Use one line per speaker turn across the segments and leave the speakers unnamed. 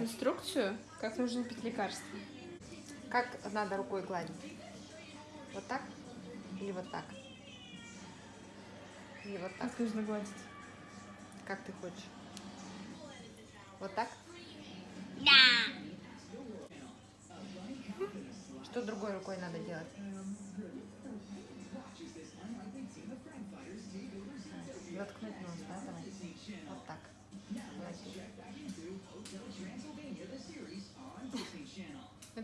Инструкцию, как нужно пить лекарство.
Как надо рукой гладить? Вот так? Или вот так? Или вот так?
Как нужно гладить?
Как ты хочешь? Вот так?
Да.
Что другой рукой надо делать? Заткнуть нос, да, давай?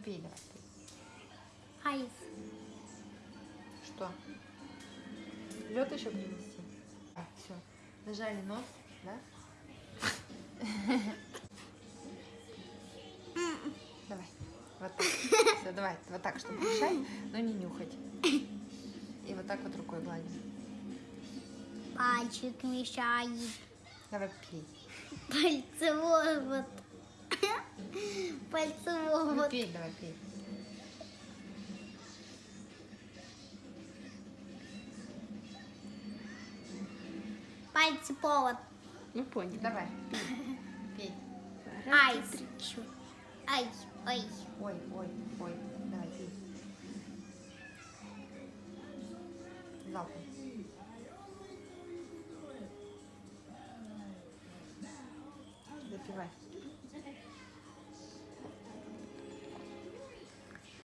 Пей.
Айс.
Что? Лед еще принести? А, все. Нажали нос, да? Давай. Вот так. Все, давай. Вот так, чтобы дышать, но не нюхать. И вот так вот рукой гладим.
Пальчик мешает.
Давай пей.
Пальцевой пальцем
ну, пей, давай, пей.
Пальцы повод.
Ну понял.
Давай, пей. пей.
Раз, Ай. Три. Ай, ой.
Ой, ой, ой. Давай, пей. Залпом. Допивай.